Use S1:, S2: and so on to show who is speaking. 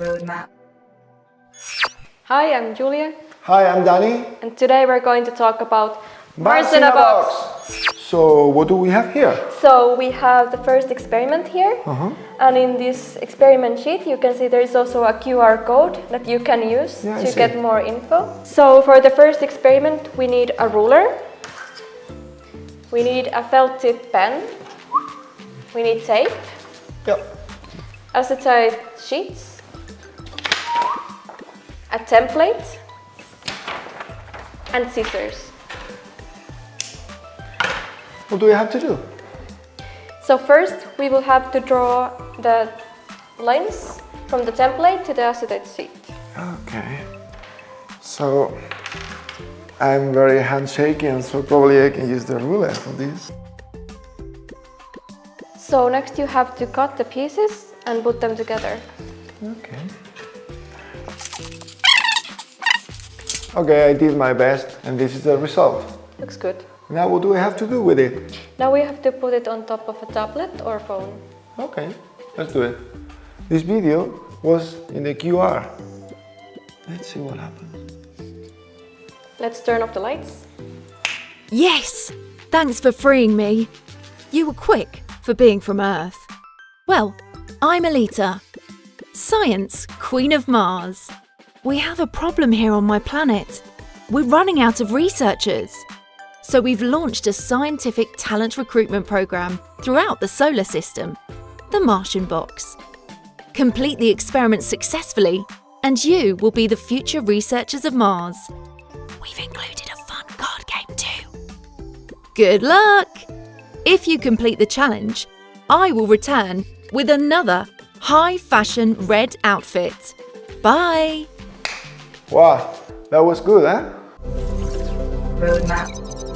S1: Roadmap.
S2: Hi, I'm Julia,
S3: Hi, I'm Danny.
S2: and today we're going to talk about Mars in a box.
S3: So, what do we have here?
S2: So we have the first experiment here,
S3: Uh-huh.
S2: and in this experiment sheet you can see there is also a QR code that you can use
S3: Yeah,
S2: to get more info. So for the first experiment we need a ruler, we need a felt tip pen, we need tape,
S3: Yep.
S2: acetate sheets, a template, and scissors.
S3: What do we have to do?
S2: So first we will have to draw the lines from the template to the acetate sheet.
S3: Okay. So, I'm very handshaky, and so probably I can use the ruler for this.
S2: So next you have to cut the pieces and put them together.
S3: Okay. Okay, I did my best, and this is the result.
S2: Looks good.
S3: Now, what do we have to do with it?
S2: Now we have to put it on top of a tablet or phone.
S3: Okay, let's do it. This video was in the QR. Let's see what happens.
S2: Let's turn off the lights.
S4: Yes! Thanks for freeing me. You were quick for being from Earth. Well, I'm Alita, Science Queen of Mars. We have a problem here on my planet. We're running out of researchers. So we've launched a scientific talent recruitment program throughout the solar system, the Martian Box. Complete the experiment successfully, and you will be the future researchers of Mars. We've included a fun card game too. Good luck! If you complete the challenge, I will return with another high fashion red outfit. Bye!
S3: Wow, that was good, huh?
S1: Roadmap.